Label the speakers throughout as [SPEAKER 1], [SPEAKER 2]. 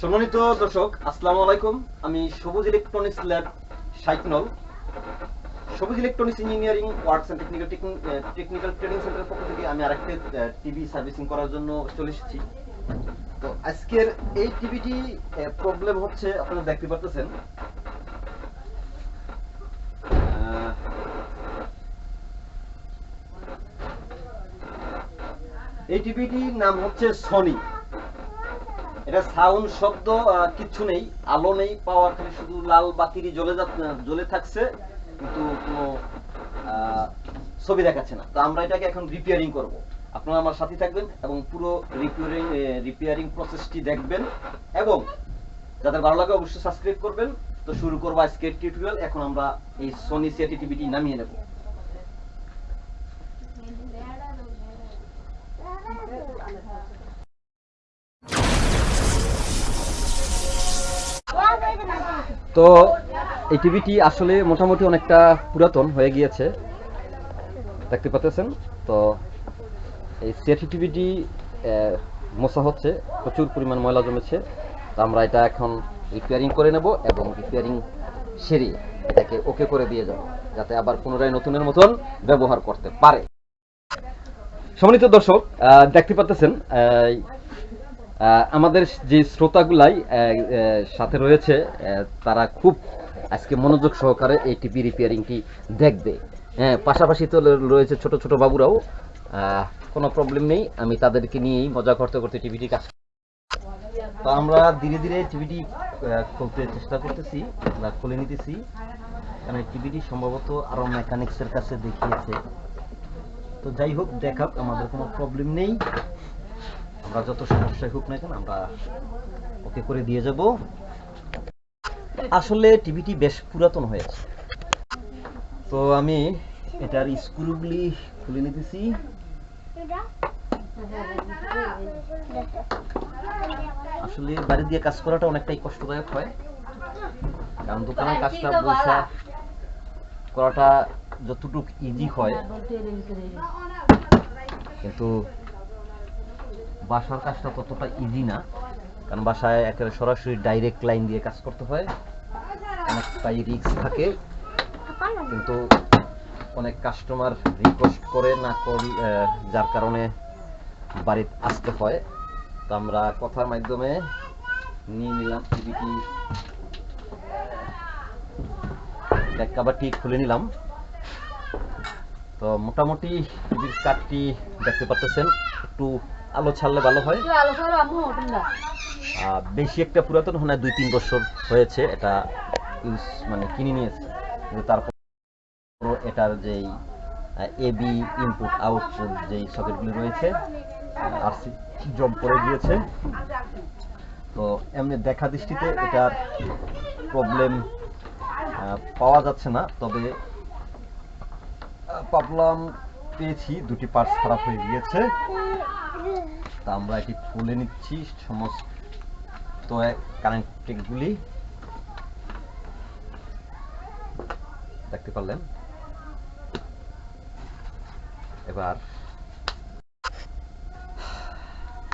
[SPEAKER 1] সম্মানিত দর্শক আসসালামু আলাইকুম। আমি সবুজ electronics lab সাইকনল Sabuj electronics engineering works and technical technical training সেন্টারের পক্ষ থেকে আমি আরেকটা টিভি সার্ভিসিং করার জন্য চলে এসেছি। তো আজকের এই টিভিটি প্রবলেম হচ্ছে আপনারা দেখতে আহ, এই টিভিটির নাম হচ্ছে সনি এটা সাউন্ড শব্দ কিচ্ছু নেই, আলো নেই পাওয়ার খালি শুধু লাল বাতিরই জ্বলে জ্বলে থাকছে, কিন্তু কোনো ছবি দেখাচ্ছে না। তো আমরা এটাকে এখন রিপেয়ারিং করব। আপনারা আমার সাথে থাকবেন এবং পুরো রিপেয়ারিং রিপেয়ারিং প্রসেসটি দেখবেন এবং যাদের ভালো লাগে অবশ্যই সাবস্ক্রাইব করবেন। তো শুরু করব আজকের টিউটোরিয়াল এখন আমরা এই সনি সিটি টিভিটি নামিয়ে নেব। তো এই টিভিটি আসলে মোটামুটি অনেকটা পুরাতন হয়ে গিয়েছে। দেখতে পাচ্ছেন? তো এই সিএটি টিভিটি মশা হচ্ছে, প্রচুর পরিমাণ ময়লা জমেছে। তো আমরা এটা এখন রিপেয়ারিং করে নেব এবং রিপেয়ারিং সেরে এটাকে ওকে করে দিয়ে যাব, যাতে আবার পুনরায় নতুনের মতন ব্যবহার করতে পারে। সম্মানিত দর্শক দেখতে পাচ্ছেন আমাদের যে শ্রোতাগুলাই সাথে রয়েছে তারা খুব আজকে মনোযোগ সহকারে এই টিভি রিপেয়ারিংটি দেখবে। হ্যাঁ পাশাপাশি তো রয়েছে ছোট ছোট বাবুরাও। কোনো প্রবলেম নেই, আমি তাদেরকে নিয়েই মজা করতে করতে টিভিটি কাজ তো আমরা ধীরে ধীরে টিভিটি খুলতে চেষ্টা করতেছি খুলে নিতেছি। কারণ টিভিটি সম্ভবত আরও মেকানিক্সের কাছে দেখিয়েছে। তো যাই হোক দেখাক আমাদের কোনো প্রবলেম নেই। আমরা যত সমস্যাই হোক না কেন আমরা ওকে করে দিয়ে যাব। আসলে টিভিটি বেশ পুরাতন হয়েছে তো আমি এটার স্ক্রুগুলি খুলে নিতেছি। আসলে বাড়ি দিয়ে কাজ করাটা অনেকটাই কষ্টদায়ক হয়। কারণ দোকানের কাজটা বসা করাটা যতটুক ইজি হয়। কিন্তু বাসার কাজটা ততটা ইজি না। কারণ বাসায় একেবারে সরাসরি ডাইরেক্ট লাইন দিয়ে কাজ করতে হয়। অনেকটাই রিস্ক থাকে। কিন্তু অনেক কাস্টমার রিকোয়েস্ট করে না করি যার কারণে বাড়িতে আসতে হয়। তো আমরা কথার মাধ্যমে নিয়ে নিলাম। টিভিটি ব্যাক খুলে নিলাম। তো মোটামুটি টিভির কাঠটি দেখতে পাচ্ছেন একটু আলো ছাড়লে ভালো হয়। বেশি একটা পুরাতন হয় না দুই তিন বছর হয়েছে এটা ইউজ মানে কিনে নিয়েছে। তারপর এটার যেই এবি ইনপুট আউটপুট যেই সকেটগুলি রয়েছে আরসি জব করে গিয়েছে তো এমনি দেখা দৃষ্টিতে এটার প্রবলেম পাওয়া যাচ্ছে না তবে প্রবলেম পেয়েছি দুটি পার্টস খারাপ হয়ে গিয়েছে। তা আমরা এটি খুলে নিচ্ছি সমস্ত কানেক্টিংগুলি দেখতে পারলেন? এবার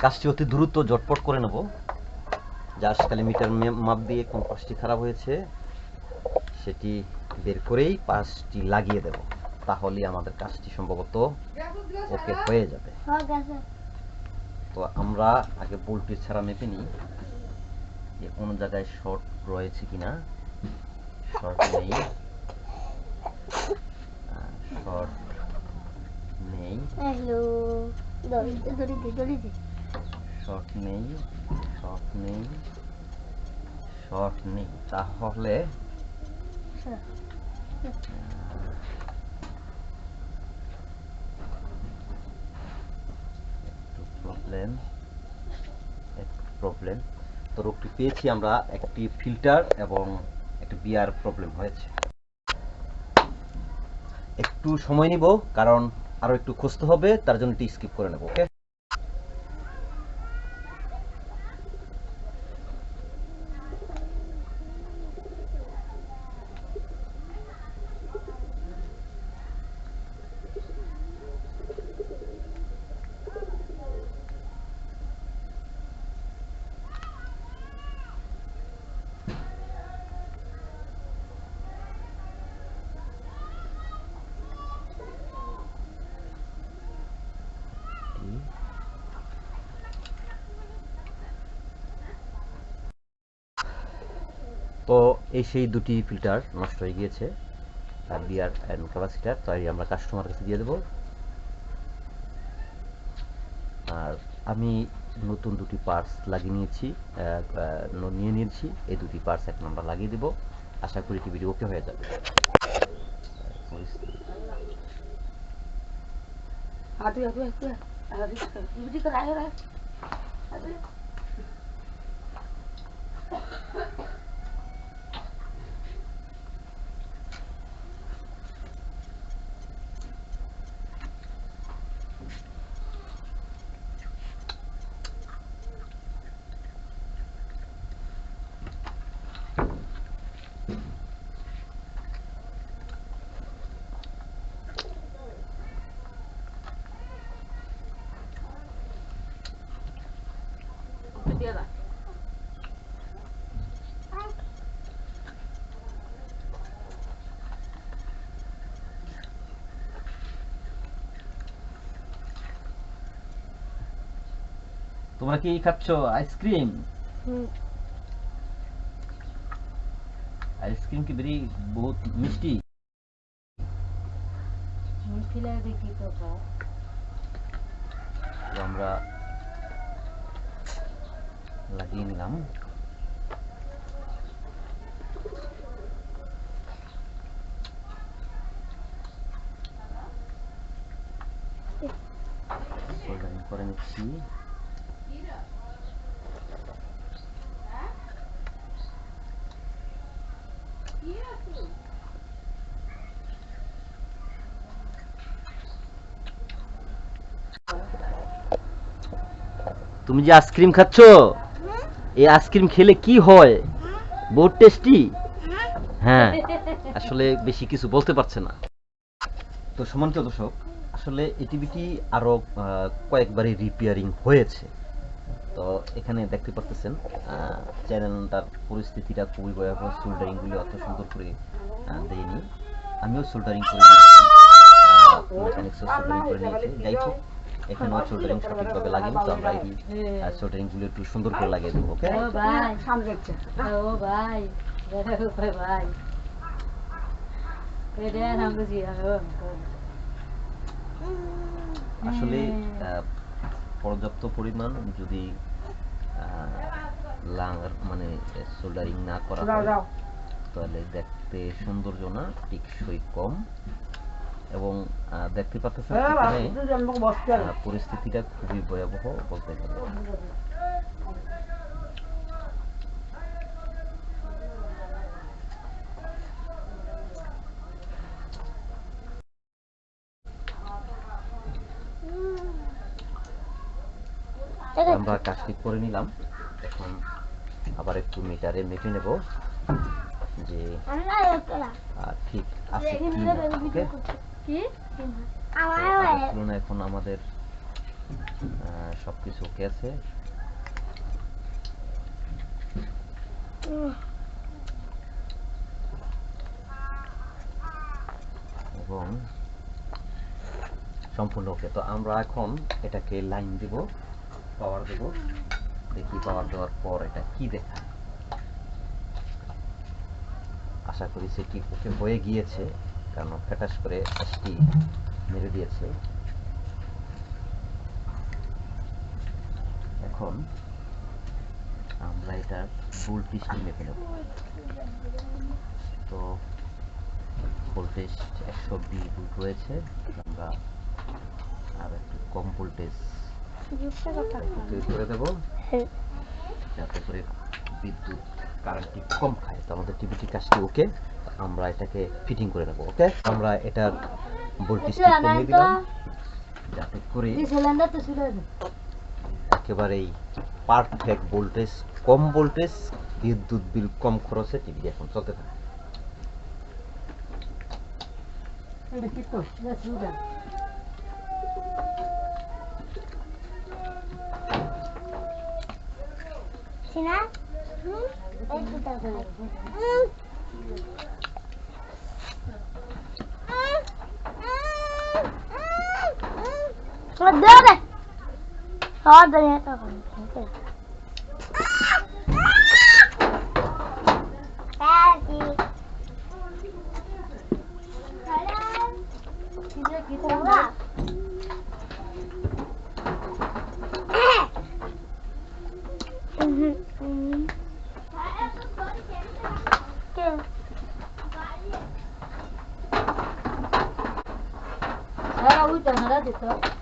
[SPEAKER 1] কাজটি অতি দ্রুত জটপট করে নেব। জাস্ট খালি মিটার মাপ দিয়ে কোন পাশটি খারাপ হয়েছে, সেটি বের করেই পাশটি লাগিয়ে দেব। তাহলেই আমাদের কাজটি সম্ভবত ওকে হয়ে যাবে। তো আমরা আগে বোল্টটি ছাড়া মেপে নিই যে কোন জায়গায় শর্ট রয়েছে কিনা। শর্ট নেই। শর্ট নেই। শর্ট নেই শর্ট নেই শর্ট নেই। তাহলে একটু প্রবলেম প্রবলেম তো রোগটি পেয়েছি আমরা একটি ফিল্টার এবং একটি বিয়ার প্রবলেম হয়েছে। একটু সময় নিব, কারণ আরও একটু খুঁজতে হবে, তার জন্য এটি স্কিপ করে নেব ওকে তো এই সেই দুটি ফিল্টার নষ্ট হয়ে গিয়েছে। আর বিয়ার অ্যান্ড ক্যাপাসিটার তাই আমরা কাস্টমার কাছে দিয়ে দেবো। আর আমি নতুন দুটি পার্টস লাগিয়ে নিয়েছি নিয়ে নিয়েছি। এই দুটি পার্টস এখন আমরা লাগিয়ে দেবো। আশা করি টিভিটি ওকে হয়ে যাবে।
[SPEAKER 2] Aduh, aduh, aduh. Aduh, lah.
[SPEAKER 1] তোমরা কি খাচ্ছ? আইসক্রিম? আইসক্রিম কি বেরি বহুত মিষ্টি?
[SPEAKER 2] তো খাও
[SPEAKER 1] তো আমরা লাগিয়ে নিলাম সোল্ডারিং করে নিচ্ছি তুমি যে আইসক্রিম খাচ্ছ? এই আইসক্রিম খেলে কি হয়? বহুত টেস্টি হ্যাঁ আসলে বেশি কিছু বলতে পারছে না। তো সমান্ত দর্শক আসলে এই টিভিটি আরও আহ, কয়েকবারই রিপেয়ারিং হয়েছে? তো এখানে দেখতে পাচ্ছেন চ্যানেলটার পরিস্থিতিটা খুবই ভয়াবহ। সোল্ডারিংগুলি অত সুন্দর করে দেয়নি। আমিও সোল্ডারিং করে নিয়েছি সোল্ডারিং করে নিয়েছি যাই হোক সোল্ডারিং সঠিকভাবে লাগেনি তো আমরা এই সোল্ডারিংগুলো একটু সুন্দর করে লাগিয়ে দেবো ওকে
[SPEAKER 2] ও ভাই। ও ভাই ভাই। কেডে নাম বুঝি ও
[SPEAKER 1] আসলে আহ, পর্যাপ্ত পরিমাণ যদি লাঙার মানে সোল্ডারিং না করা হয় তাহলে দেখতে সৌন্দর্য না টিকসই কম। এবং দেখতে পাচ্ছেন এখানে পরিস্থিতিটা খুবই ভয়াবহ বলতে গেলে।
[SPEAKER 3] ঠিক
[SPEAKER 1] আমরা কাজটি করে নিলাম। এখন আবার একটু মিটারে মেপে নেব যে ঠিক আছে এখন আমাদের আহ, সবকিছু ওকে আছে। এবং সম্পূর্ণ ওকে। তো আমরা এখন এটাকে লাইন দিব পাওয়ার দেব। দেখি পাওয়ার দেওয়ার পর এটা কি দেখায়। আশা করি সেটি ওকে হয়ে গিয়েছে। কারণ ফ্যাটাস করে এসটি মেরে দিয়েছে। এখন আমরা এটার ভোল্টেজটি মেপে নেব। তো ভোল্টেজ একশো বিশ ভোল্ট রয়েছে আমরা আর একটু কম ভোল্টেজ করে দেবো? যাতে করে বিদ্যুৎ কারেন্টটি কম খায় তো আমাদের টিভিটি কাজটি ওকে? আমরা এটাকে ফিটিং করে নেব ওকে? আমরা এটার ভোল্টেজটি কমিয়ে দিলাম যাতে করে
[SPEAKER 2] এই সিলিন্ডার তো ছিল
[SPEAKER 1] একেবারেই পারফেক্ট ভোল্টেজ কম ভোল্টেজ বিদ্যুৎ বিল কম খরচে টিভি এখন চলতে থাকে।
[SPEAKER 3] সিনা হুম? Roda! Roda, né? Roda. Né? Tá
[SPEAKER 2] সারা দিত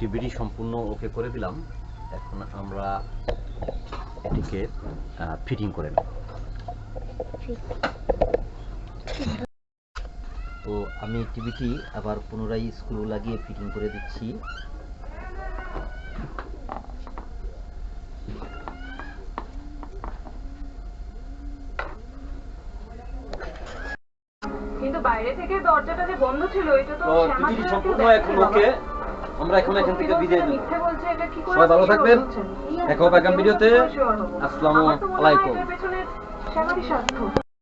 [SPEAKER 1] টিভিটি সম্পূর্ণ ওকে করে দিলাম। এখন আমরা এটিকে ফিটিং করে নেব। তো আমি টিভিটি আবার পুনরায় স্ক্রু লাগিয়ে ফিটিং করে দিচ্ছি।
[SPEAKER 4] কিন্তু বাইরে থেকে দরজাটা যে বন্ধ ছিল এটা তো কেউ
[SPEAKER 1] সম্পূর্ণ এখন ওকে আমরা এখন এখান থেকে বিদায় নেব সবাই ভালো থাকবেন। দেখা হবে আগামী ভিডিওতে। আসসালামু আলাইকুম।